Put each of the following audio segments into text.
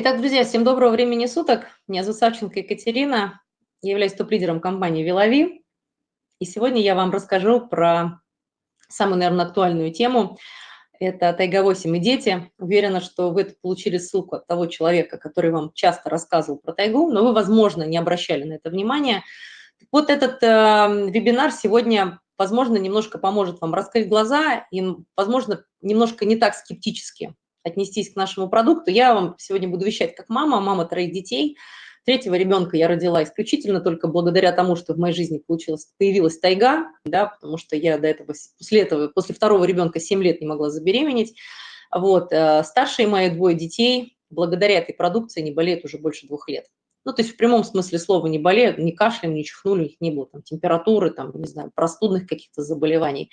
Итак, друзья, всем доброго времени суток. Меня зовут Савченко Екатерина. Я являюсь топ-лидером компании «Вилови». И сегодня я вам расскажу про самую, наверное, актуальную тему. Это «Тайга-8 и дети». Уверена, что вы получили ссылку от того человека, который вам часто рассказывал про тайгу, но вы, возможно, не обращали на это внимания. Вот этот э, вебинар сегодня, возможно, немножко поможет вам раскрыть глаза и, возможно, немножко не так скептически отнестись к нашему продукту. Я вам сегодня буду вещать как мама, мама троих детей. Третьего ребенка я родила исключительно только благодаря тому, что в моей жизни получилась, появилась тайга, да, потому что я до этого, после этого, после второго ребенка 7 лет не могла забеременеть. Вот, э, старшие мои двое детей благодаря этой продукции не болеют уже больше двух лет. Ну, то есть в прямом смысле слова не болеют, не кашляем, не чихнули, у не было там температуры, там, не знаю, простудных каких-то заболеваний.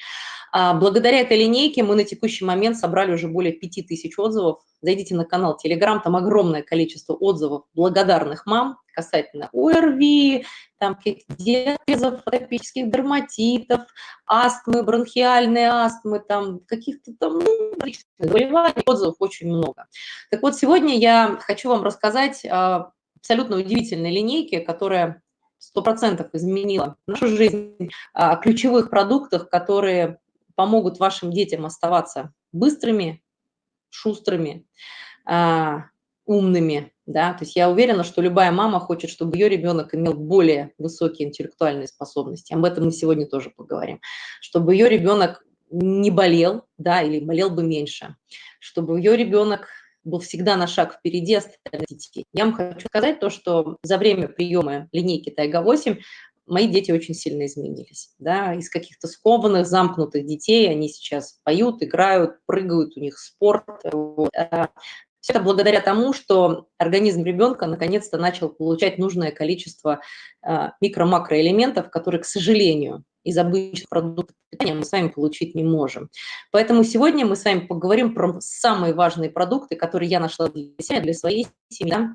А благодаря этой линейке мы на текущий момент собрали уже более 5000 отзывов. Зайдите на канал Telegram, там огромное количество отзывов благодарных мам касательно ОРВИ, там диабезов, атопических дерматитов, астмы, бронхиальной астмы, там каких-то там ну, заболеваний, отзывов очень много. Так вот, сегодня я хочу вам рассказать абсолютно удивительной линейке, которая 100% изменила нашу жизнь, о ключевых продуктах, которые помогут вашим детям оставаться быстрыми, шустрыми, а, умными. Да? То есть я уверена, что любая мама хочет, чтобы ее ребенок имел более высокие интеллектуальные способности. Об этом мы сегодня тоже поговорим. Чтобы ее ребенок не болел, да, или болел бы меньше, чтобы ее ребенок был всегда на шаг впереди остальных детей. Я вам хочу сказать то, что за время приема линейки Тайга-8 мои дети очень сильно изменились. Да? Из каких-то скованных, замкнутых детей они сейчас поют, играют, прыгают, у них спорт. А Все это благодаря тому, что организм ребенка наконец-то начал получать нужное количество а, микро-макроэлементов, которые, к сожалению, из обычных продуктов питания мы с вами получить не можем. Поэтому сегодня мы с вами поговорим про самые важные продукты, которые я нашла для себя, для своей семьи. Да?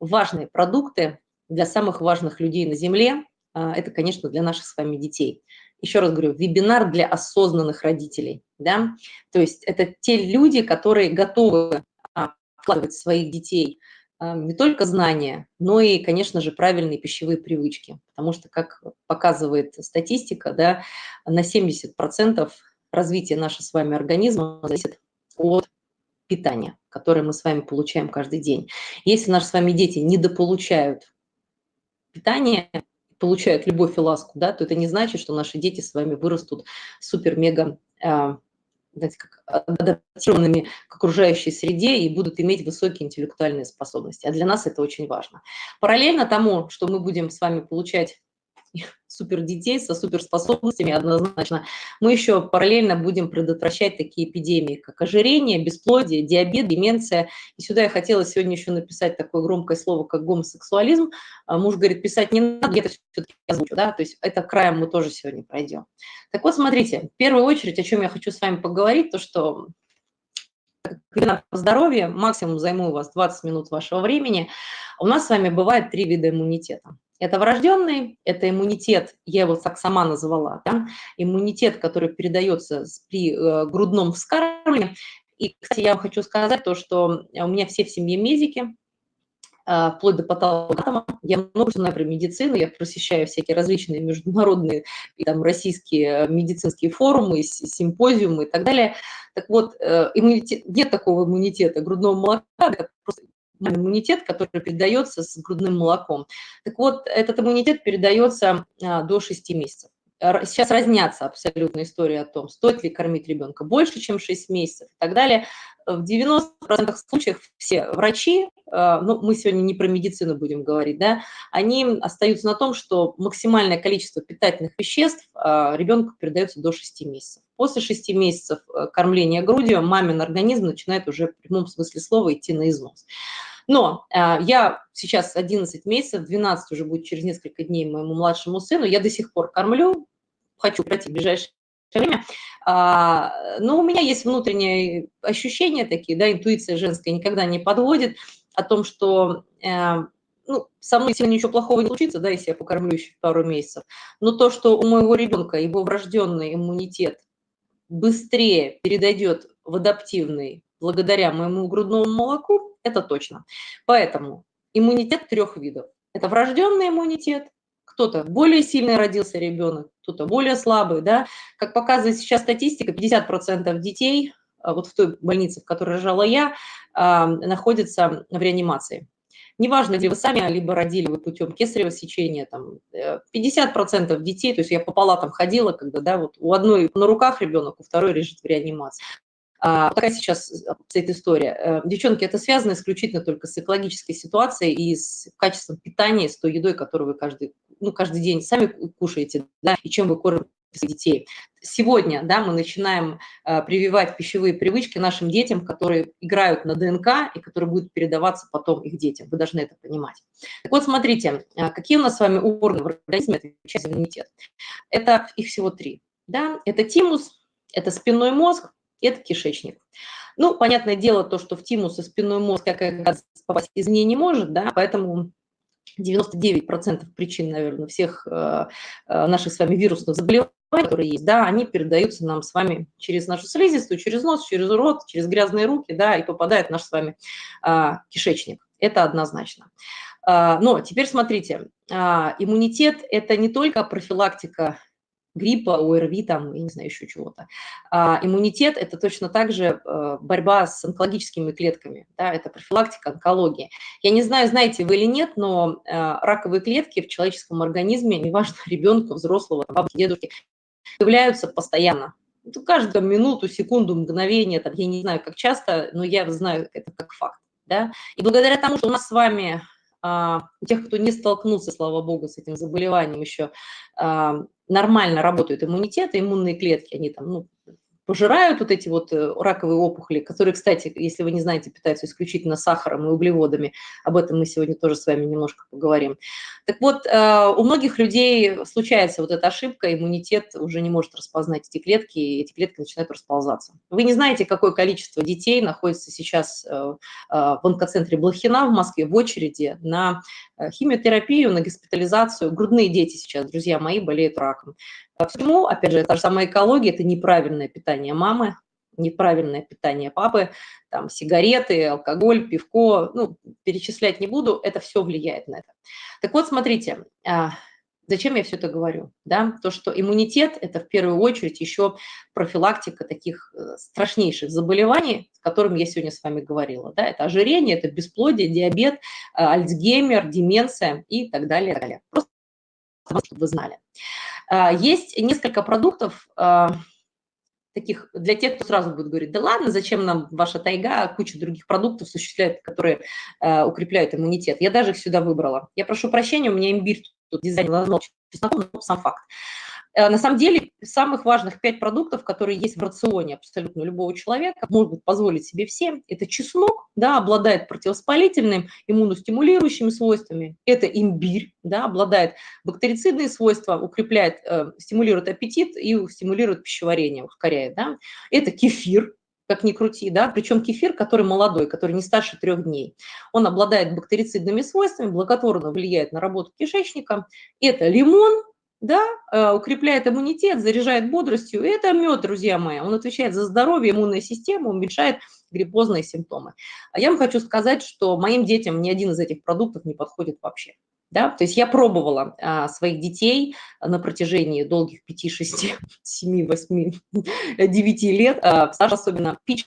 Важные продукты для самых важных людей на Земле, а, это, конечно, для наших с вами детей. Еще раз говорю, вебинар для осознанных родителей. Да? То есть это те люди, которые готовы а, вкладывать своих детей не только знания, но и, конечно же, правильные пищевые привычки. Потому что, как показывает статистика, да, на 70% развития нашего с вами организма зависит от питания, которое мы с вами получаем каждый день. Если наши с вами дети недополучают питание, получают любовь и ласку, да, то это не значит, что наши дети с вами вырастут супер-мега а, знаете, как адаптированными к окружающей среде и будут иметь высокие интеллектуальные способности. А для нас это очень важно. Параллельно тому, что мы будем с вами получать супер детей со суперспособностями однозначно, мы еще параллельно будем предотвращать такие эпидемии, как ожирение, бесплодие, диабет, деменция. И сюда я хотела сегодня еще написать такое громкое слово, как гомосексуализм. А муж говорит, писать не надо, я это все-таки озвучу, да, то есть это краем мы тоже сегодня пройдем. Так вот, смотрите, в первую очередь, о чем я хочу с вами поговорить, то, что по здоровью, максимум займу у вас 20 минут вашего времени. У нас с вами бывает три вида иммунитета. Это врожденный, это иммунитет, я его так сама назвала, да? иммунитет, который передается при э, грудном вскармливании. И, кстати, я вам хочу сказать то, что у меня все в семье медики, э, вплоть до патологоанатома. Я много знаю про медицину, я посещаю всякие различные международные и там, российские медицинские форумы, симпозиумы и так далее. Так вот, э, иммунитет, нет такого иммунитета грудного молока, это просто иммунитет, который передается с грудным молоком. Так вот, этот иммунитет передается а, до 6 месяцев. Сейчас разнятся абсолютно истории о том, стоит ли кормить ребенка больше, чем 6 месяцев и так далее. В 90% случаев все врачи, а, ну, мы сегодня не про медицину будем говорить, да, они остаются на том, что максимальное количество питательных веществ а, ребенку передается до 6 месяцев. После 6 месяцев кормления грудью мамин организм начинает уже в прямом смысле слова идти на износ. Но а, я сейчас 11 месяцев, 12 уже будет через несколько дней моему младшему сыну, я до сих пор кормлю, хочу пройти в ближайшее время, а, но у меня есть внутренние ощущения такие, да, интуиция женская никогда не подводит о том, что э, ну, со мной сегодня ничего плохого не случится, да, если я покормлю еще пару месяцев, но то, что у моего ребенка его врожденный иммунитет быстрее передойдет в адаптивный благодаря моему грудному молоку, это точно. Поэтому иммунитет трех видов. Это врожденный иммунитет, кто-то более сильный родился ребенок, кто-то более слабый, да. Как показывает сейчас статистика, 50% детей, а, вот в той больнице, в которой рожала я, а, находятся в реанимации. Неважно, где вы сами, либо родили вы путем кесарево сечения, там 50% э, детей, то есть я по палатам ходила, когда, да, вот у одной на руках ребенок, у второй лежит в реанимации. А, такая сейчас стоит история. Э, девчонки, это связано исключительно только с экологической ситуацией и с качеством питания, с той едой, которую вы каждый, ну, каждый день сами кушаете, да, и чем вы кормите детей. Сегодня да, мы начинаем э, прививать пищевые привычки нашим детям, которые играют на ДНК и которые будут передаваться потом их детям. Вы должны это понимать. Так вот, смотрите, э, какие у нас с вами органы в организме отвечают за иммунитет. Это их всего три. Да? Это тимус, это спинной мозг, это кишечник. Ну, понятное дело, то, что в тимус и спинной мозг как попасть извне не может, да, поэтому 99% причин, наверное, всех э, э, наших с вами вирусных заболеваний, которые есть, да, они передаются нам с вами через нашу слизистую, через нос, через рот, через грязные руки, да, и попадает в наш с вами э, кишечник. Это однозначно. Но теперь смотрите, иммунитет – это не только профилактика гриппа, ОРВИ, там, я не знаю, еще чего-то. А иммунитет – это точно так же э, борьба с онкологическими клетками, да, это профилактика онкологии. Я не знаю, знаете вы или нет, но э, раковые клетки в человеческом организме, неважно, ребенка, взрослого, бабки, дедушки, появляются постоянно. Ну, каждую минуту, секунду, мгновение, там, я не знаю, как часто, но я знаю это как факт. Да? И благодаря тому, что у нас с вами а, у тех, кто не столкнулся, слава богу, с этим заболеванием еще, а, нормально работают иммунитет, иммунные клетки, они там, ну, пожирают вот эти вот э, раковые опухоли, которые, кстати, если вы не знаете, питаются исключительно сахаром и углеводами. Об этом мы сегодня тоже с вами немножко поговорим. Так вот, э, у многих людей случается вот эта ошибка, иммунитет уже не может распознать эти клетки, и эти клетки начинают расползаться. Вы не знаете, какое количество детей находится сейчас э, в онкоцентре Блохина в Москве в очереди на химиотерапию, на госпитализацию. Грудные дети сейчас, друзья мои, болеют раком. Почему? Опять же, та же самая экология – это неправильное питание мамы, неправильное питание папы, там сигареты, алкоголь, пивко, ну, перечислять не буду, это все влияет на это. Так вот, смотрите, а, зачем я все это говорю? Да? То, что иммунитет – это в первую очередь еще профилактика таких э, страшнейших заболеваний, с которыми я сегодня с вами говорила. Да? Это ожирение, это бесплодие, диабет, э, альцгеймер, деменция и так далее. Так далее. Просто чтобы вы знали. А, есть несколько продуктов, таких для тех, кто сразу будет говорить, да ладно, зачем нам ваша тайга, куча других продуктов существует, которые э, укрепляют иммунитет. Я даже их сюда выбрала. Я прошу прощения, у меня имбирь тут дизайн назвал чесноком, но сам факт. Э, на самом деле, самых важных пять продуктов, которые есть в рационе абсолютно любого человека, может позволить себе всем, это чеснок, да, обладает противовоспалительным, иммуностимулирующими свойствами, это имбирь, да, обладает бактерицидные свойства, укрепляет, э, стимулирует аппетит и стимулирует пищеварение, ускоряет, да, это кефир, как ни крути, да, причем кефир, который молодой, который не старше трех дней. Он обладает бактерицидными свойствами, благотворно влияет на работу кишечника. Это лимон, да, э, укрепляет иммунитет, заряжает бодростью. Это мед, друзья мои. Он отвечает за здоровье, иммунную систему, уменьшает гриппозные симптомы. А я вам хочу сказать, что моим детям ни один из этих продуктов не подходит вообще. Да? То есть я пробовала а, своих детей на протяжении долгих 5, 6, 7, 8, 9 лет, а, Саша особенно пич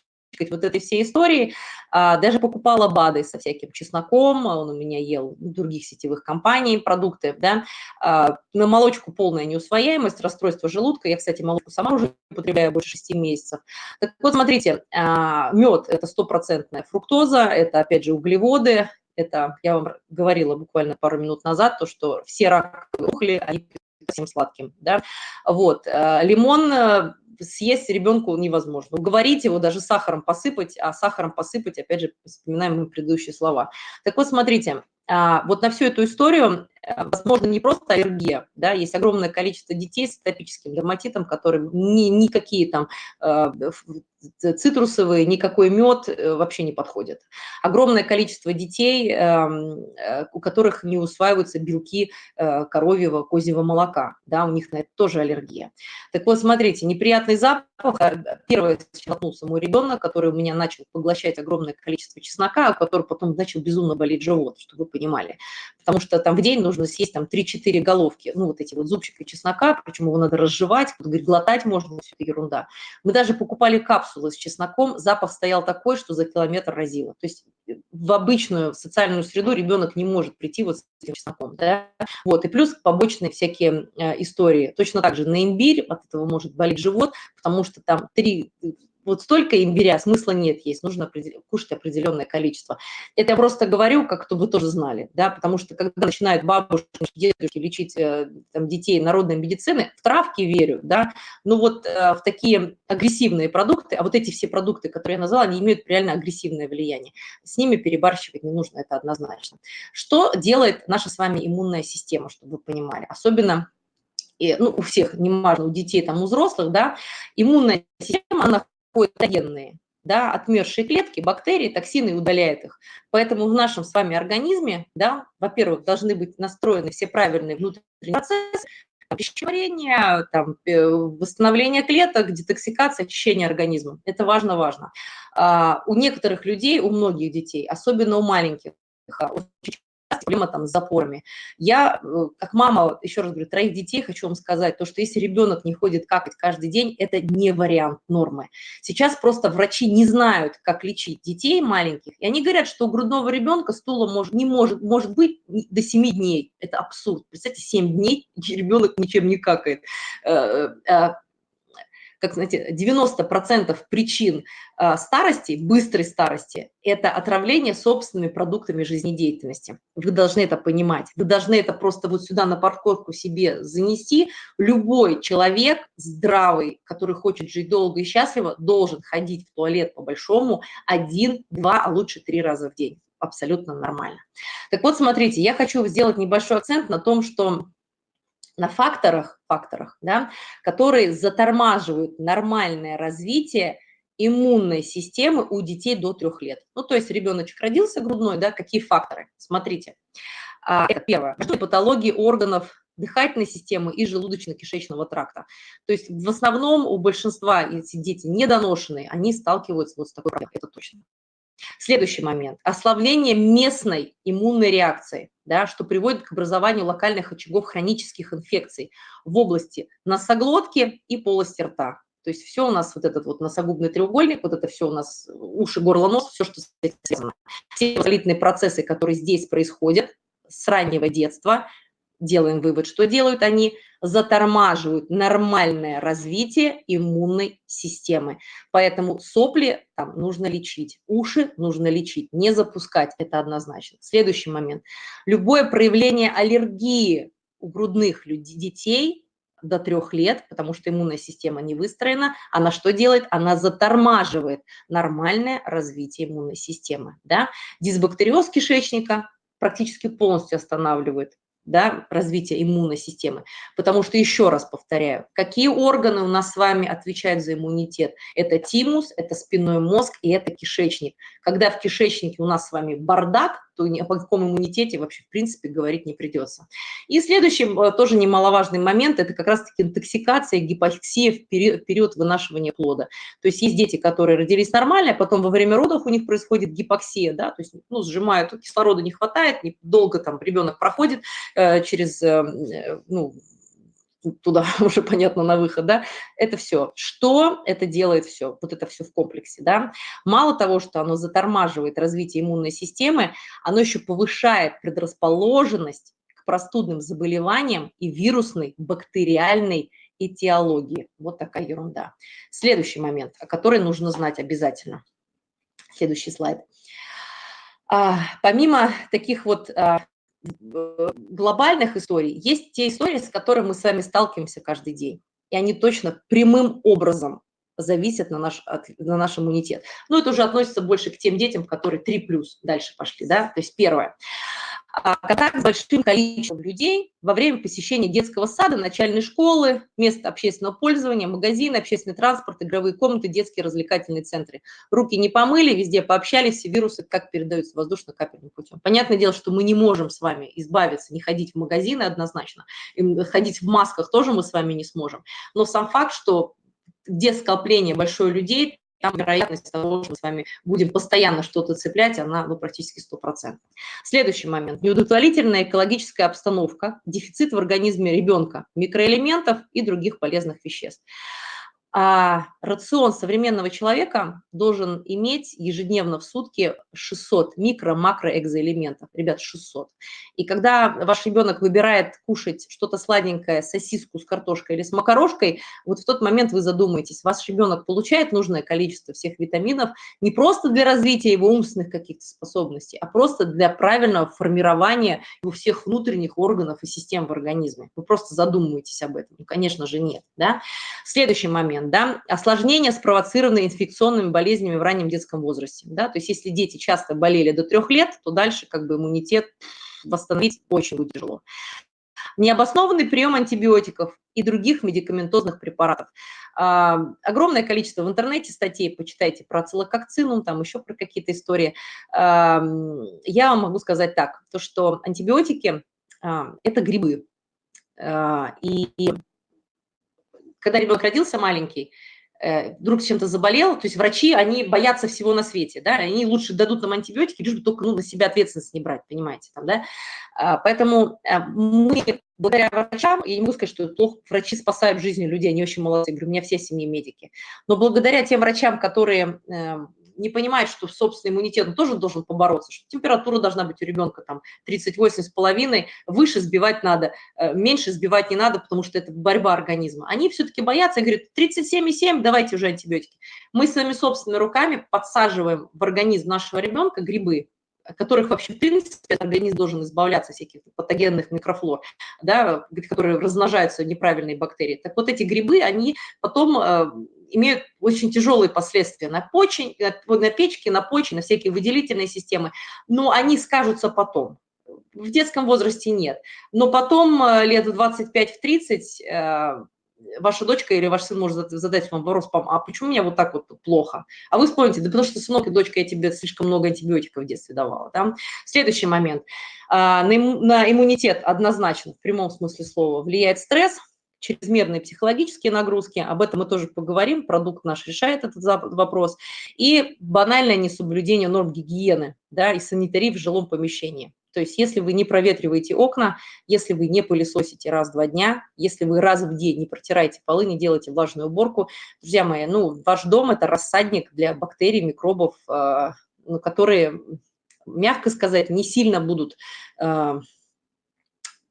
вот этой всей истории. А, даже покупала БАДы со всяким чесноком, он у меня ел других сетевых компаний продукты, да. А, на молочку полная неусвояемость, расстройство желудка. Я, кстати, молочку сама уже употребляю больше 6 месяцев. Так вот, смотрите, а, мед – это стопроцентная фруктоза, это, опять же, углеводы, это, я вам говорила буквально пару минут назад, то, что все раковые ухли, они совсем сладким, да. Вот, лимон съесть ребенку невозможно. Уговорить его даже сахаром посыпать, а сахаром посыпать, опять же, вспоминаем мы предыдущие слова. Так вот, смотрите, а, вот на всю эту историю Э, возможно, не просто аллергия, да, есть огромное количество детей с атопическим дерматитом, которые ни, никакие там э, цитрусовые, никакой мед э, вообще не подходят. Огромное количество детей, эм, у которых не усваиваются белки коровьего, козьего молока, да, у них на это тоже аллергия. Так вот, смотрите, неприятный запах, первое, столкнулся мой ребенок, который у меня начал поглощать огромное количество чеснока, у которого потом начал безумно болеть живот, чтобы вы понимали, потому что там в день нужно нужно съесть там 3-4 головки, ну, вот эти вот зубчики чеснока, причем его надо разжевать, говорит, глотать можно, все это ерунда. Мы даже покупали капсулы с чесноком, запах стоял такой, что за километр разило. То есть э, в обычную социальную среду ребенок не может прийти вот с этим чесноком, да? Вот, и плюс побочные всякие э, истории. Точно так же на имбирь от этого может болеть живот, потому что там три вот столько имбиря, смысла нет есть, нужно кушать определенное количество. Это я просто говорю, как то вы тоже знали, да, потому что когда начинают бабушки, дедушки лечить э, там, детей народной медицины, в травки верю, да, но вот э, в такие агрессивные продукты, а вот эти все продукты, которые я назвала, они имеют реально агрессивное влияние. С ними перебарщивать не нужно, это однозначно. Что делает наша с вами иммунная система, чтобы вы понимали? Особенно и, ну, у всех, не важно, у детей, там, у взрослых, да, иммунная система, она патогенные, да, отмершие клетки, бактерии, токсины удаляет их. Поэтому в нашем с вами организме, да, во-первых, должны быть настроены все правильные внутренние процессы, пищеварение, там, э, восстановление клеток, детоксикация, очищение организма. Это важно-важно. А, у некоторых людей, у многих детей, особенно у маленьких, очень проблема там с запорами. Я, э, как мама, еще раз говорю, троих детей, хочу вам сказать, то, что если ребенок не ходит какать каждый день, это не вариант нормы. Сейчас просто врачи не знают, как лечить детей маленьких, и они говорят, что у грудного ребенка стула может, не может, может быть до 7 дней. Это абсурд. Представьте, 7 дней ребенок ничем не какает э, э, как знаете, 90% причин а, старости, быстрой старости, это отравление собственными продуктами жизнедеятельности. Вы должны это понимать. Вы должны это просто вот сюда на парковку себе занести. Любой человек здравый, который хочет жить долго и счастливо, должен ходить в туалет по-большому один, два, а лучше три раза в день. Абсолютно нормально. Так вот, смотрите, я хочу сделать небольшой акцент на том, что на факторах, факторах да, которые затормаживают нормальное развитие иммунной системы у детей до трех лет. Ну, то есть ребеночек родился грудной, да, какие факторы? Смотрите. А, это первое. Патологии органов дыхательной системы и желудочно-кишечного тракта. То есть в основном у большинства эти дети недоношенные, они сталкиваются вот с такой проблемой, это точно. Следующий момент. Ослабление местной иммунной реакции, да, что приводит к образованию локальных очагов хронических инфекций в области носоглотки и полости рта. То есть все у нас, вот этот вот носогубный треугольник, вот это все у нас уши, горло, нос, все, что связано. Все воспалительные процессы, которые здесь происходят с раннего детства, делаем вывод, что делают они? Затормаживают нормальное развитие иммунной системы. Поэтому сопли там нужно лечить, уши нужно лечить, не запускать, это однозначно. Следующий момент. Любое проявление аллергии у грудных людей, детей до трех лет, потому что иммунная система не выстроена, она что делает? Она затормаживает нормальное развитие иммунной системы. Да? Дисбактериоз кишечника практически полностью останавливает да, развития иммунной системы. Потому что, еще раз повторяю, какие органы у нас с вами отвечают за иммунитет? Это тимус, это спинной мозг и это кишечник. Когда в кишечнике у нас с вами бардак, то ни о каком иммунитете вообще в принципе говорить не придется. И следующий э, тоже немаловажный момент – это как раз-таки интоксикация, гипоксия в период, вынашивания плода. То есть есть дети, которые родились нормально, а потом во время родов у них происходит гипоксия, да, то есть ну, сжимают, кислорода не хватает, долго там ребенок проходит э, через, э ну, туда уже понятно на выход, да, это все. Что это делает все? Вот это все в комплексе, да. Мало того, что оно затормаживает развитие иммунной системы, оно еще повышает предрасположенность к простудным заболеваниям и вирусной, бактериальной этиологии. Вот такая ерунда. Следующий момент, о котором нужно знать обязательно. Следующий слайд. А, помимо таких вот а, глобальных историй есть те истории, с которыми мы с вами сталкиваемся каждый день. И они точно прямым образом зависят на наш, на наш иммунитет. Но это уже относится больше к тем детям, которые 3 плюс дальше пошли. Да? То есть первое. А, контакт с большим количеством людей во время посещения детского сада, начальной школы, места общественного пользования, магазины, общественный транспорт, игровые комнаты, детские развлекательные центры. Руки не помыли, везде пообщались, все вирусы как передаются воздушно-капельным путем. Понятное дело, что мы не можем с вами избавиться, не ходить в магазины однозначно, и ходить в масках тоже мы с вами не сможем. Но сам факт, что где скопление большое людей, там вероятность того, что мы с вами будем постоянно что-то цеплять, она ну, практически 100%. Следующий момент. Неудовлетворительная экологическая обстановка, дефицит в организме ребенка микроэлементов и других полезных веществ. А рацион современного человека должен иметь ежедневно в сутки 600 микро-макроэкзоэлементов. Ребят, 600. И когда ваш ребенок выбирает кушать что-то сладенькое, сосиску с картошкой или с макарошкой, вот в тот момент вы задумаетесь, ваш ребенок получает нужное количество всех витаминов не просто для развития его умственных каких-то способностей, а просто для правильного формирования его всех внутренних органов и систем в организме. Вы просто задумываетесь об этом. Ну, конечно же, нет. Да? Следующий момент момент, да, осложнения, спровоцированные инфекционными болезнями в раннем детском возрасте, да, то есть если дети часто болели до трех лет, то дальше как бы иммунитет восстановить очень будет тяжело. Необоснованный прием антибиотиков и других медикаментозных препаратов. А, огромное количество в интернете статей, почитайте про целококцинум, там еще про какие-то истории. А, я вам могу сказать так, то что антибиотики а, – это грибы. А, и когда ребенок родился маленький, э, вдруг чем-то заболел, то есть врачи, они боятся всего на свете, да, они лучше дадут нам антибиотики, лишь бы только ну, на себя ответственность не брать, понимаете, там, да. А, поэтому э, мы благодаря врачам, я не могу сказать, что плохо, врачи спасают жизни людей, они очень молодцы, говорю, у меня все семьи медики, но благодаря тем врачам, которые эм, не понимает, что собственный иммунитет он тоже должен побороться, что температура должна быть у ребенка там 38 с половиной, выше сбивать надо, э, меньше сбивать не надо, потому что это борьба организма. Они все-таки боятся и говорят, 37,7, давайте уже антибиотики. Мы своими собственными руками подсаживаем в организм нашего ребенка грибы, которых вообще, в принципе, организм должен избавляться всяких патогенных микрофлор, да, которые размножаются неправильные бактерии. Так вот эти грибы, они потом э, имеют очень тяжелые последствия на почень, на печке, на почне, на всякие выделительные системы, но они скажутся потом. В детском возрасте нет. Но потом, э, лет в 25-30, э, ваша дочка или ваш сын может задать вам вопрос, а почему меня вот так вот плохо? А вы вспомните, да потому что, сынок и дочка, я тебе слишком много антибиотиков в детстве давала. Да? Следующий момент. А, на иммунитет однозначно, в прямом смысле слова, влияет стресс – чрезмерные психологические нагрузки, об этом мы тоже поговорим, продукт наш решает этот вопрос, и банальное несоблюдение норм гигиены да, и санитарии в жилом помещении. То есть если вы не проветриваете окна, если вы не пылесосите раз в два дня, если вы раз в день не протираете полы, не делаете влажную уборку, друзья мои, ну, ваш дом – это рассадник для бактерий, микробов, э, ну, которые, мягко сказать, не сильно будут э,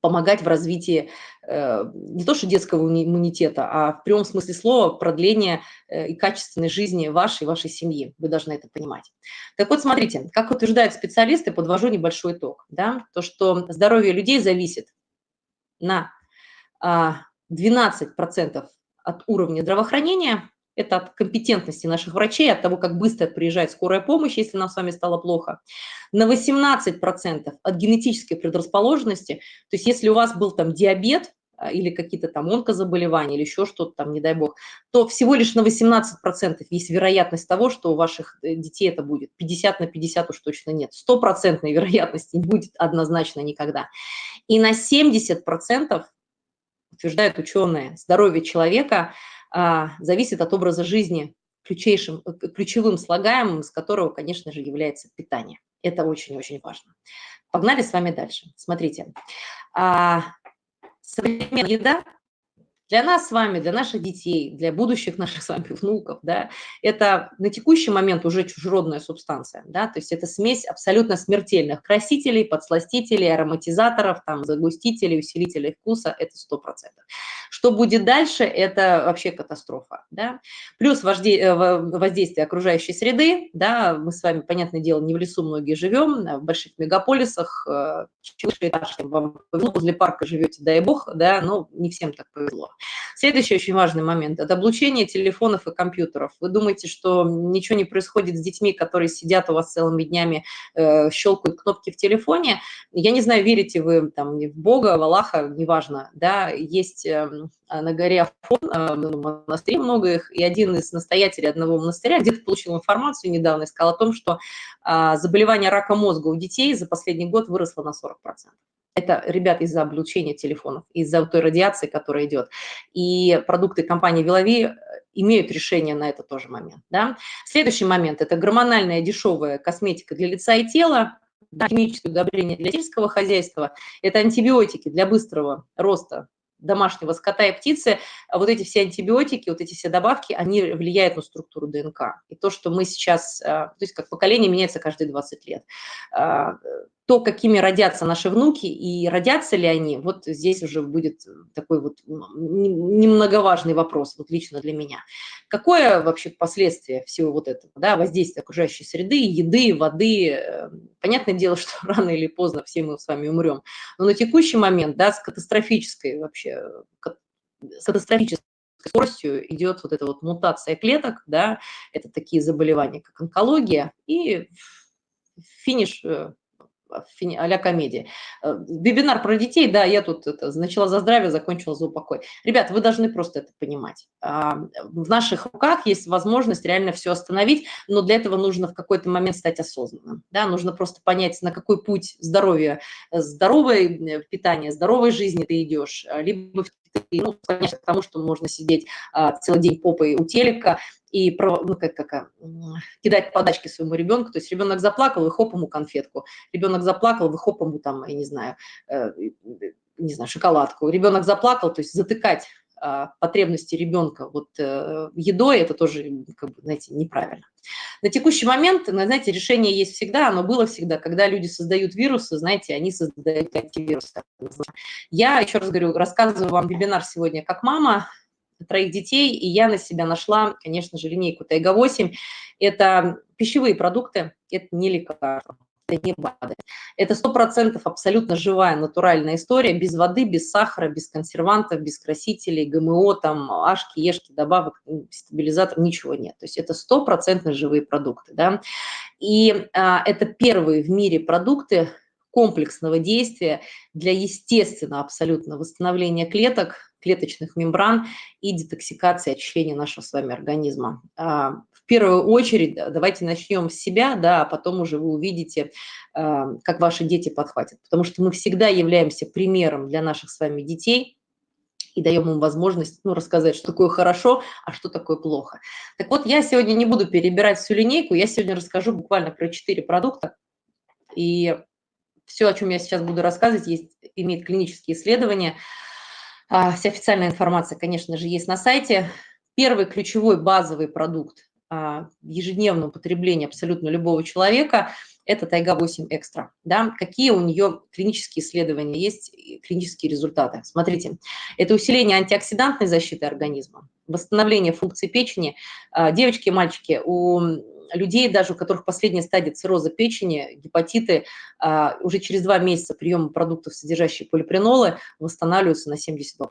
помогать в развитии э, не то что детского иммунитета, а в прямом смысле слова продления э, и качественной жизни вашей, вашей семьи. Вы должны это понимать. Так вот, смотрите, как утверждают специалисты, подвожу небольшой итог. Да, то, что здоровье людей зависит на 12% а, от уровня здравоохранения, это от компетентности наших врачей, от того, как быстро приезжает скорая помощь, если нам с вами стало плохо. На 18% от генетической предрасположенности, то есть если у вас был там диабет, а, или какие-то там онкозаболевания, или еще что-то там, не дай бог, то всего лишь на 18% есть вероятность того, что у ваших э, детей это будет. 50 на 50 уж точно нет. Стопроцентной вероятности не будет однозначно никогда. И на 70% утверждают ученые, здоровье человека – зависит от образа жизни, ключейшим, э, ключевым слагаемым, из которого, конечно же, является питание. Это очень-очень важно. Погнали с вами дальше. Смотрите, а, современная еда для нас с вами, для наших детей, для будущих наших с вами внуков, да, это на текущий момент уже чужеродная субстанция, да, то есть это смесь абсолютно смертельных красителей, подсластителей, ароматизаторов, там, загустителей, усилителей вкуса, это 100%. Что будет дальше, это вообще катастрофа, да. Плюс э, воздействие окружающей среды, да, мы с вами, понятное дело, не в лесу многие живем, а в больших мегаполисах, э, возле парка живете, дай бог, да, но не всем так повезло. Следующий очень важный момент – это облучение телефонов и компьютеров. Вы думаете, что ничего не происходит с детьми, которые сидят у вас целыми днями, э, щелкают кнопки в телефоне? Я не знаю, верите вы там в Бога, в Аллаха, неважно, да, есть э, на горе Афон, э, монастырей много их, и один из настоятелей одного монастыря где-то получил информацию недавно и сказал о том, что э, заболевание рака мозга у детей за последний год выросло на 40%. Это, ребят, из-за облучения телефонов, из-за той радиации, которая идет. И продукты компании Вилови э, имеют решение на это тоже момент. Да? Следующий момент – это гормональная дешевая косметика для лица и тела, да, химическое удобрение для сельского хозяйства, это антибиотики для быстрого роста домашнего скота и птицы, а вот эти все антибиотики, вот эти все добавки, они влияют на структуру ДНК. И то, что мы сейчас, а, то есть как поколение меняется каждые 20 лет, а, то, какими родятся наши внуки и родятся ли они, вот здесь уже будет такой вот немноговажный вопрос, вот лично для меня. Какое вообще последствие всего вот этого, да, воздействия окружающей среды, еды, воды? Э, понятное дело, что рано или поздно все мы с вами умрем, но на текущий момент, да, с катастрофической вообще, с катастрофической скоростью идет вот эта вот мутация клеток, да, это такие заболевания, как онкология, и финиш э, а-ля комедия. Э, вебинар про детей, да, я тут это, начала за здравие, закончила за упокой. Ребят, вы должны просто это понимать. А, в наших руках есть возможность реально все остановить, но для этого нужно в какой-то момент стать осознанным. Да? Нужно просто понять, на какой путь здоровья, здоровое э, питание, здоровой жизни ты идешь, либо ну, конечно, к тому, что можно сидеть а, целый день попой у телека, и ну, как, как, кидать подачки своему ребенку. То есть ребенок заплакал, вы хоп ему конфетку. Ребенок заплакал, вы хоп ему там, я не знаю, э, не знаю, шоколадку. Ребенок заплакал, то есть затыкать а, потребности ребенка вот э, едой, это тоже, как бы, знаете, неправильно. На текущий момент, знаете, решение есть всегда, оно было всегда, когда люди создают вирусы, знаете, они создают антивирусы. Я, еще раз говорю, рассказываю вам вебинар сегодня как мама, троих детей, и я на себя нашла, конечно же, линейку Тайга-8. Это пищевые продукты, это не лекарства это не БАДы. Это 100% абсолютно живая, натуральная история, без воды, без сахара, без консервантов, без красителей, ГМО, там, ашки, ешки, добавок, стабилизатор, ничего нет. То есть это 100% живые продукты. Да? И а, это первые в мире продукты, комплексного действия для естественного абсолютно восстановления клеток, клеточных мембран и детоксикации очищения нашего с вами организма. В первую очередь давайте начнем с себя, да, а потом уже вы увидите, а, как ваши дети подхватят. Потому что мы всегда являемся примером для наших с вами детей, и даем им возможность ну, рассказать, что такое хорошо, а что такое плохо. Так вот, я сегодня не буду перебирать всю линейку, я сегодня расскажу буквально про четыре продукта, и все, о чем я сейчас буду рассказывать, есть, имеет клинические исследования, а, вся официальная информация, конечно же, есть на сайте. Первый ключевой базовый продукт а, ежедневного потребления абсолютно любого человека – это Тайга-8 Экстра. Да? Какие у нее клинические исследования есть, клинические результаты? Смотрите, это усиление антиоксидантной защиты организма, восстановление функций печени. А, девочки и мальчики, у людей, даже у которых последняя стадия цирроза печени, гепатиты, а, уже через два месяца приема продуктов, содержащих полипренолы, восстанавливаются на 72%.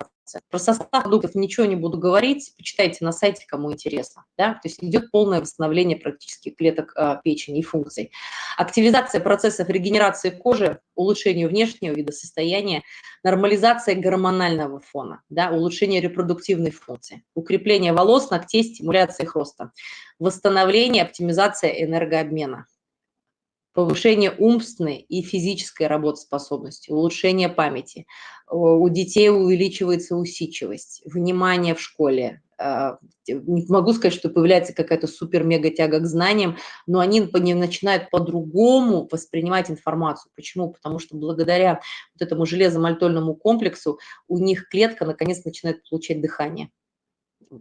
Про состав продуктов ничего не буду говорить, почитайте на сайте, кому интересно. Да? То есть идет полное восстановление практически клеток а, печени и функций. Активизация процессов регенерации кожи, улучшение внешнего вида состояния, нормализация гормонального фона, да, улучшение репродуктивной функции, укрепление волос, ногтей, стимуляция их роста, восстановление, оптимизация энергообмена, повышение умственной и физической работоспособности, улучшение памяти. У детей увеличивается усидчивость, внимание в школе. А, не могу сказать, что появляется какая-то супер-мега-тяга к знаниям, но они начинают по-другому воспринимать информацию. Почему? Потому что благодаря вот этому железомальтольному комплексу у них клетка наконец начинает получать дыхание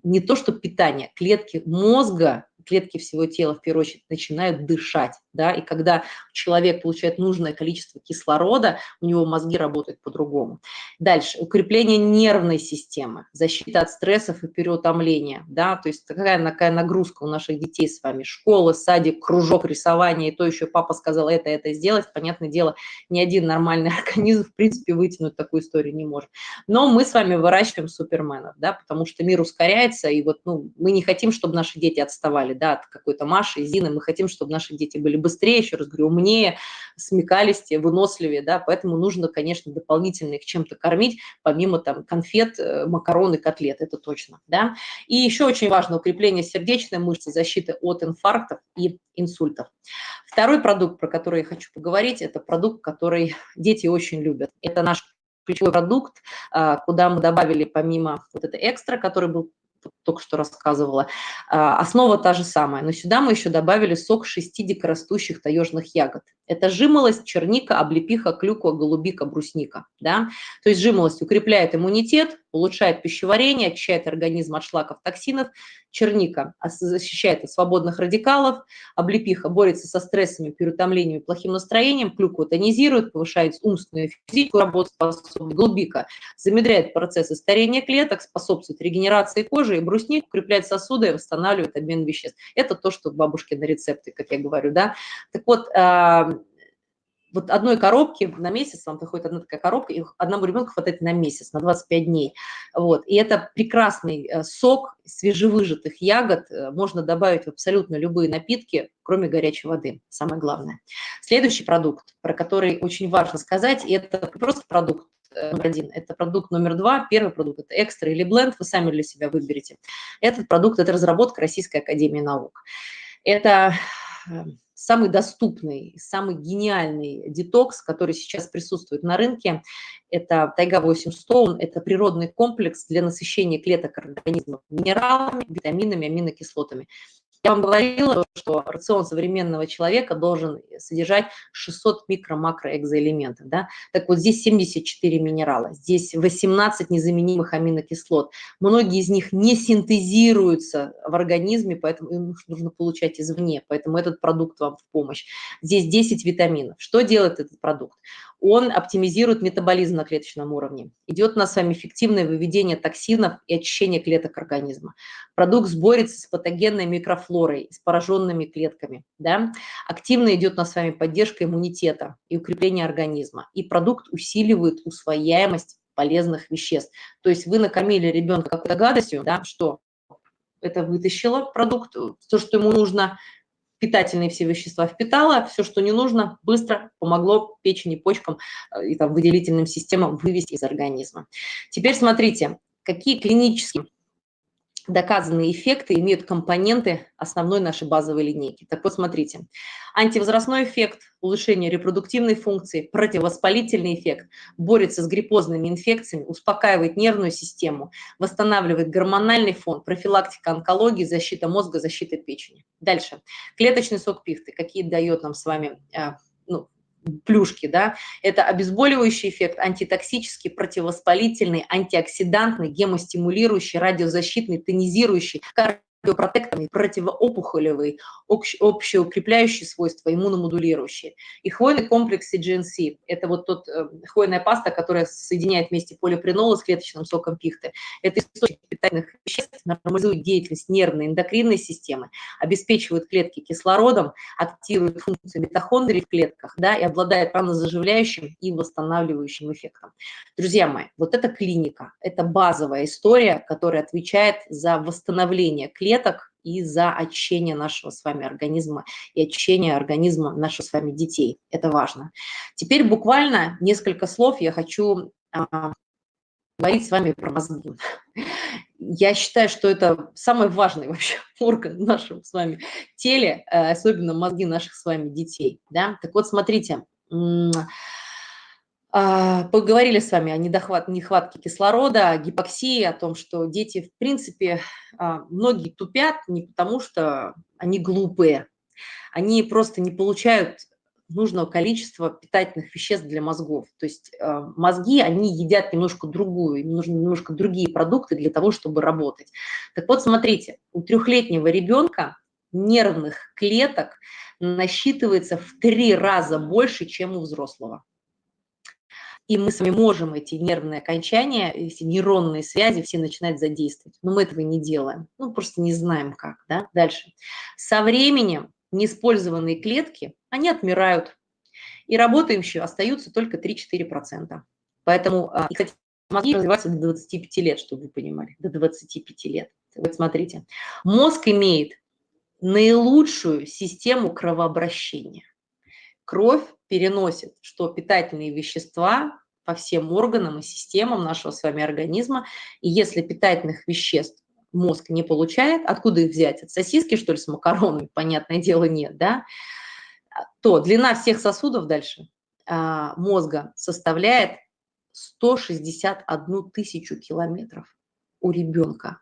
не то что питание, клетки мозга клетки всего тела, в первую очередь, начинают дышать, да, и когда человек получает нужное количество кислорода, у него мозги работают по-другому. Дальше, укрепление нервной системы, защита от стрессов и переутомления, да, то есть такая, такая нагрузка у наших детей с вами, школа, садик, кружок, рисование, и то еще папа сказал это, это сделать, понятное дело, ни один нормальный организм, в принципе, вытянуть такую историю не может. Но мы с вами выращиваем суперменов, да, потому что мир ускоряется, и вот, ну, мы не хотим, чтобы наши дети отставали, да, от какой-то Маши, Зины, мы хотим, чтобы наши дети были быстрее, еще раз говорю, умнее, смекалистее, выносливее, да, поэтому нужно, конечно, дополнительно их чем-то кормить, помимо там конфет, э, макарон и котлет, это точно, да. И еще очень важно укрепление сердечной мышцы, защиты от инфарктов и инсультов. Второй продукт, про который я хочу поговорить, это продукт, который дети очень любят. Это наш ключевой продукт, а, куда мы добавили помимо вот это экстра, который был только что рассказывала. А, основа та же самая, но сюда мы еще добавили сок шести дикорастущих таежных ягод. Это жимолость, черника, облепиха, клюква, голубика, брусника. Да? То есть жимолость укрепляет иммунитет, улучшает пищеварение, очищает организм от шлаков, токсинов. Черника защищает от свободных радикалов. Облепиха борется со стрессами, переутомлением и плохим настроением. Клюква тонизирует, повышает умственную и физическую работу. Голубика замедряет процессы старения клеток, способствует регенерации кожи. И брусник укрепляет сосуды и восстанавливает обмен веществ. Это то, что бабушки на рецепте, как я говорю. Да? Так вот, а, вот одной коробки на месяц, вам приходит одна такая коробка, и одному ребенку хватает на месяц, на 25 дней. Вот. И это прекрасный э, сок свежевыжатых ягод, э, можно добавить в абсолютно любые напитки, кроме горячей воды, самое главное. Следующий продукт, про который очень важно сказать, это просто продукт, э, номер один. Это продукт номер два. Первый продукт – это экстра или бленд, вы сами для себя выберете. Этот продукт – это разработка Российской Академии Наук. Это самый доступный, самый гениальный детокс, который сейчас присутствует на рынке. Это Тайга-8 Stone, это природный комплекс для насыщения клеток организма минералами, витаминами, аминокислотами. Я вам говорила, что рацион современного человека должен содержать 600 микро-макроэкзоэлементов. Да? Так вот, здесь 74 минерала, здесь 18 незаменимых аминокислот. Многие из них не синтезируются в организме, поэтому их нужно получать извне, поэтому этот продукт вам в помощь. Здесь 10 витаминов. Что делает этот продукт? Он оптимизирует метаболизм на клеточном уровне. Идет у нас с вами эффективное выведение токсинов и очищение клеток организма. Продукт борется с патогенной микрофлорой, с пораженными клетками. Да? Активно идет у нас с вами поддержка иммунитета и укрепление организма. И продукт усиливает усвояемость полезных веществ. То есть вы накормили ребенка какой-то гадостью, да, что это вытащило продукт, то, что ему нужно, питательные все вещества впитала, все, что не нужно, быстро помогло печени, почкам э, и там, выделительным системам вывести из организма. Теперь смотрите, какие клинические доказанные эффекты имеют компоненты основной нашей базовой линейки. Так вот, смотрите, антивозрастной эффект, улучшение репродуктивной функции, противовоспалительный эффект, борется с гриппозными инфекциями, успокаивает нервную систему, восстанавливает гормональный фон, профилактика онкологии, защита мозга, защита печени. Дальше. Клеточный сок пихты, какие дает нам с вами э, ну, плюшки, да, это обезболивающий эффект, антитоксический, противовоспалительный, антиоксидантный, гемостимулирующий, радиозащитный, тонизирующий, протекторный, противоопухолевый, общеукрепляющие свойства, иммуномодулирующие. И хвойный комплекс CGNC – это вот тот э, хвойная паста, которая соединяет вместе полипренола с клеточным соком пихты. Это источник питательных веществ, нормализует деятельность нервной эндокринной системы, обеспечивает клетки кислородом, активирует функцию митохондрий в клетках да, и обладает ранозаживляющим и восстанавливающим эффектом. Друзья мои, вот эта клиника – это базовая история, которая отвечает за восстановление клеток, клеток и за очищение нашего с вами организма и очищение организма наших с вами детей. Это важно. Теперь буквально несколько слов я хочу а, говорить с вами про мозги. Я считаю, что это самый важный вообще орган в нашем с вами теле, э, особенно мозги наших с вами детей. Да? Так вот, смотрите, поговорили с вами о недохват, нехватке кислорода, о гипоксии, о том, что дети, в принципе, а, многие тупят не потому, что они глупые, они просто не получают нужного количества питательных веществ для мозгов. То есть а, мозги, они едят немножко другую, им нужны немножко другие продукты для того, чтобы работать. Так вот, смотрите, у трехлетнего ребенка нервных клеток насчитывается в три раза больше, чем у взрослого. И мы с вами можем эти нервные окончания, эти нейронные связи все начинать задействовать. Но мы этого не делаем. Ну, просто не знаем как. Да? Дальше. Со временем неиспользованные клетки, они отмирают. И работающие остаются только 3-4%. Поэтому, а, и, кстати, мозги развиваются до 25 лет, чтобы вы понимали, до 25 лет. Вот смотрите, мозг имеет наилучшую систему кровообращения. Кровь переносит что питательные вещества по всем органам и системам нашего с вами организма. И если питательных веществ мозг не получает, откуда их взять? От сосиски, что ли, с макаронами? Понятное дело, нет, да? То длина всех сосудов дальше а, мозга составляет 161 тысячу километров у ребенка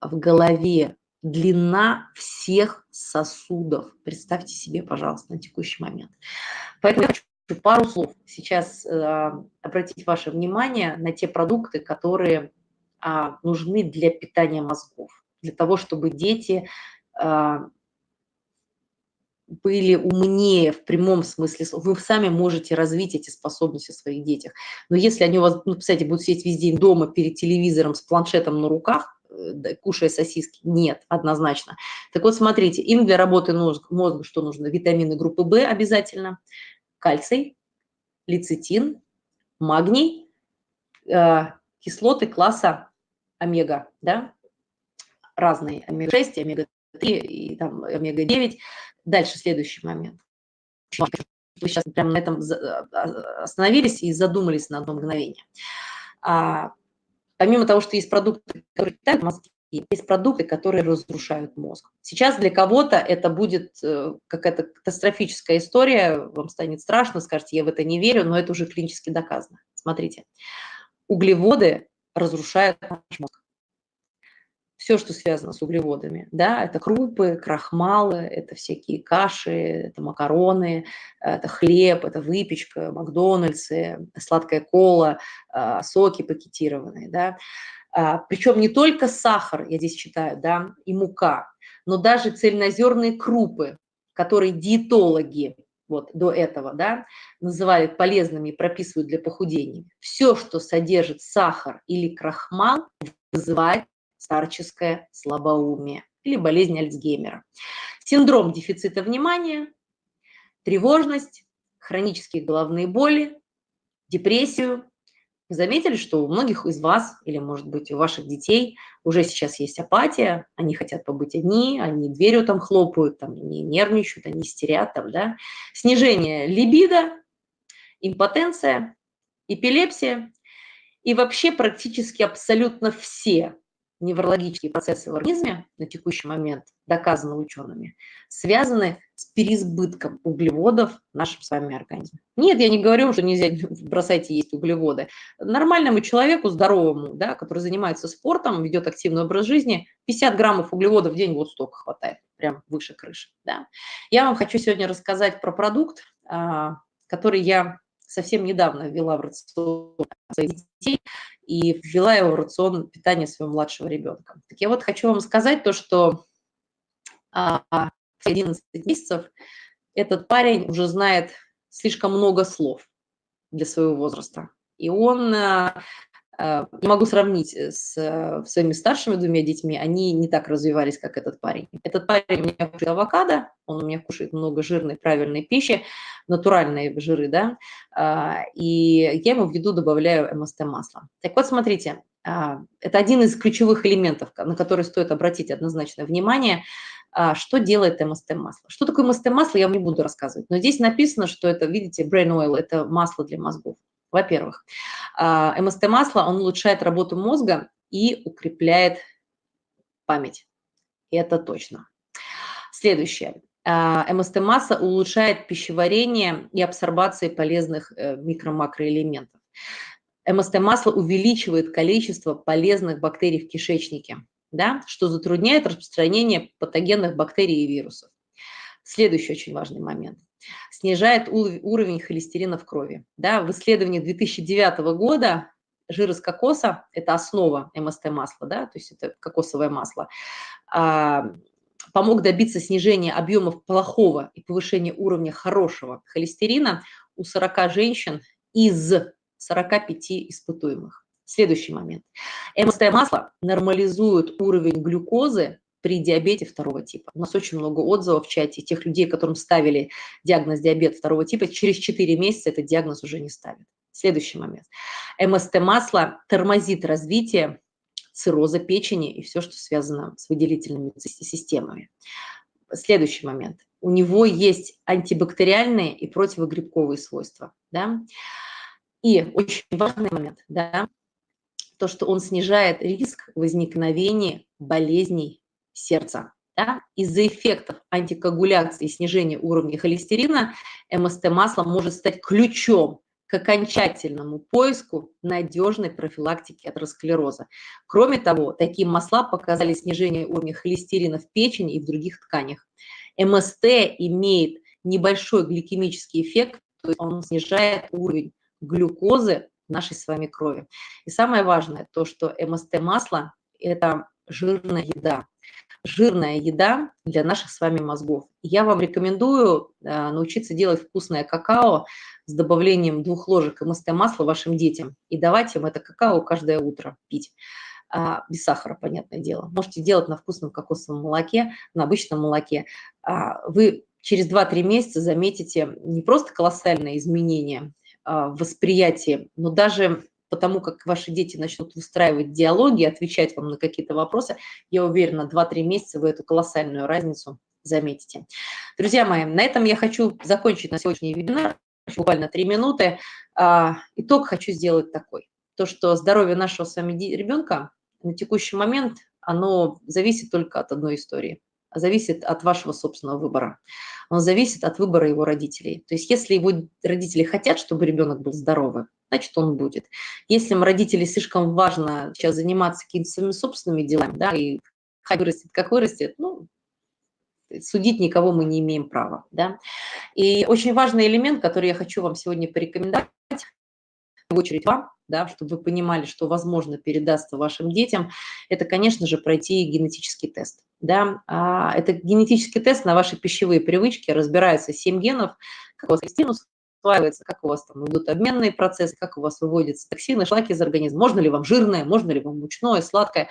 в голове длина всех сосудов. Представьте себе, пожалуйста, на текущий момент. Поэтому я хочу пару слов сейчас э, обратить ваше внимание на те продукты, которые э, нужны для питания мозгов, для того, чтобы дети э, были умнее в прямом смысле. Вы сами можете развить эти способности в своих детях. Но если они у вас, ну, кстати, будут сидеть весь день дома перед телевизором с планшетом на руках, Э, кушая сосиски? Нет, однозначно. Так вот, смотрите, им для работы мозга что нужно? Витамины группы В обязательно, кальций, лецитин, магний, э, кислоты класса омега, да, разные, омега-6, омега-3 и там омега-9. Дальше следующий момент. Вы сейчас прямо на этом а, остановились и задумались на одно мгновение. А, помимо того, что есть продукты, которые питают мозги, есть продукты, которые разрушают мозг. Сейчас для кого-то это будет э, какая-то катастрофическая история, вам станет страшно, скажете, я в это не верю, но это уже клинически доказано. Смотрите, углеводы разрушают наш мозг все, что связано с углеводами. Да, это крупы, крахмалы, это всякие каши, это макароны, это хлеб, это выпечка, Макдональдсы, сладкая кола, а, соки пакетированные. Да. А, Причем не только сахар, я здесь читаю, да, и мука, но даже цельнозерные крупы, которые диетологи вот до этого, да, называют полезными и прописывают для похудения. Все, что содержит сахар или крахмал, вызывает старческое слабоумие или болезнь Альцгеймера. Синдром дефицита внимания, тревожность, хронические головные боли, депрессию. Заметили, что у многих из вас, или, может быть, у ваших детей уже сейчас есть апатия, они хотят побыть одни, они дверью там хлопают, там, они нервничают, они истерят, там, да. Снижение либидо, импотенция, эпилепсия и вообще практически абсолютно все неврологические процессы в организме на текущий момент, доказаны учеными, связаны с переизбытком углеводов в нашем с вами организме. Нет, я не говорю, что нельзя бросать есть углеводы. Нормальному человеку, здоровому, да, который занимается спортом, ведет активный образ жизни, 50 граммов углеводов в день вот столько хватает, прям выше крыши. Да. Я вам хочу сегодня рассказать про продукт, а, который я совсем недавно ввела в рацион своих детей и ввела его в рацион питания своего младшего ребенка. Так я вот хочу вам сказать то, что а, 11 месяцев этот парень уже знает слишком много слов для своего возраста. И он а, не могу сравнить э, с э, своими старшими двумя детьми, они не так развивались, как этот парень. Этот парень у меня кушает авокадо, он у меня кушает много жирной, правильной пищи, натуральные жиры, да, а, и я ему в еду добавляю МСТ-масло. Так вот, смотрите, а, это один из ключевых элементов, на который стоит обратить однозначное внимание, а, что делает МСТ-масло. Что такое МСТ-масло, я вам не буду рассказывать, но здесь написано, что это, видите, brain oil, это масло для мозгов. Во-первых, а, МСТ-масло, он улучшает работу мозга и укрепляет память. Это точно. Следующее. А, МСТ-масса улучшает пищеварение и абсорбацию полезных э, микро-макроэлементов. МСТ-масло увеличивает количество полезных бактерий в кишечнике, да, что затрудняет распространение патогенных бактерий и вирусов. Следующий очень важный момент снижает уровень холестерина в крови. Да, в исследовании 2009 года жир из кокоса – это основа МСТ-масла, да, то есть это кокосовое масло, а, помог добиться снижения объемов плохого и повышения уровня хорошего холестерина у 40 женщин из 45 испытуемых. Следующий момент. МСТ-масло нормализует уровень глюкозы при диабете второго типа. У нас очень много отзывов в чате тех людей, которым ставили диагноз диабет второго типа, через 4 месяца этот диагноз уже не ставят. Следующий момент. МСТ-масло тормозит развитие цирроза печени и все, что связано с выделительными системами. Следующий момент. У него есть антибактериальные и противогрибковые свойства. Да? И очень важный момент, да, то, что он снижает риск возникновения болезней сердца. Да? Из-за эффектов антикоагуляции и снижения уровня холестерина МСТ-масло может стать ключом к окончательному поиску надежной профилактики атеросклероза. Кроме того, такие масла показали снижение уровня холестерина в печени и в других тканях. МСТ имеет небольшой гликемический эффект, то есть он снижает уровень глюкозы в нашей с вами крови. И самое важное, то, что МСТ-масло – это жирная еда. Жирная еда для наших с вами мозгов. Я вам рекомендую э, научиться делать вкусное какао с добавлением двух ложек МСТ-масла вашим детям и давать им это какао каждое утро пить. А, без сахара, понятное дело. Можете делать на вкусном кокосовом молоке, на обычном молоке. А, вы через 2-3 месяца заметите не просто колоссальное изменение а, в восприятии, но даже потому как ваши дети начнут выстраивать диалоги, отвечать вам на какие-то вопросы, я уверена, 2-3 месяца вы эту колоссальную разницу заметите. Друзья мои, на этом я хочу закончить на сегодняшний вебинар, буквально 3 минуты. А, итог хочу сделать такой. То, что здоровье нашего с вами ребенка на текущий момент, оно зависит только от одной истории – зависит от вашего собственного выбора. Он зависит от выбора его родителей. То есть если его родители хотят, чтобы ребенок был здоровым, значит, он будет. Если родители слишком важно сейчас заниматься какими-то своими собственными делами, да, и как вырастет, как вырастет, ну, судить никого мы не имеем права, да. И очень важный элемент, который я хочу вам сегодня порекомендовать, в очередь вам, да, чтобы вы понимали, что возможно передастся вашим детям, это, конечно же, пройти генетический тест. Да. А, это генетический тест на ваши пищевые привычки, разбирается 7 генов, как у вас стимус усваивается, как у вас там идут обменные процессы, как у вас выводятся токсины, шлаки из организма, можно ли вам жирное, можно ли вам мучное, сладкое.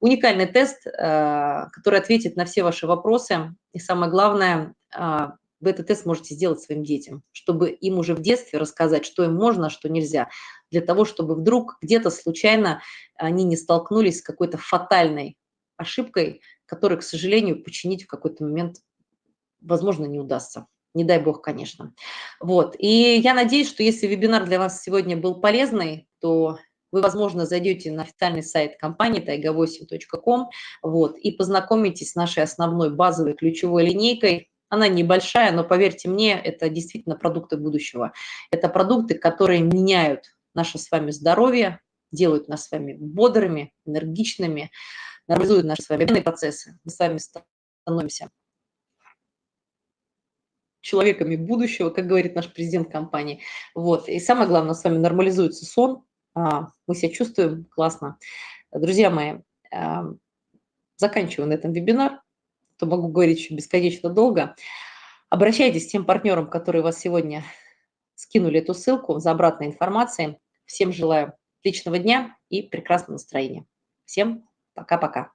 Уникальный тест, э, который ответит на все ваши вопросы. И самое главное, э, вы этот тест можете сделать своим детям, чтобы им уже в детстве рассказать, что им можно, а что нельзя, для того, чтобы вдруг где-то случайно они не столкнулись с какой-то фатальной ошибкой, которую, к сожалению, починить в какой-то момент, возможно, не удастся. Не дай бог, конечно. Вот. И я надеюсь, что если вебинар для вас сегодня был полезный, то вы, возможно, зайдете на официальный сайт компании taiga8.com вот, и познакомитесь с нашей основной базовой ключевой линейкой она небольшая, но поверьте мне, это действительно продукты будущего. Это продукты, которые меняют наше с вами здоровье, делают нас с вами бодрыми, энергичными, нормализуют наши с вами процессы. Мы с вами становимся человеками будущего, как говорит наш президент компании. Вот. И самое главное, с вами нормализуется сон, а, мы себя чувствуем классно. Друзья мои, а, заканчиваю на этом вебинар то могу говорить еще бесконечно долго. Обращайтесь к тем партнерам, которые вас сегодня скинули эту ссылку за обратной информацией. Всем желаю отличного дня и прекрасного настроения. Всем пока-пока.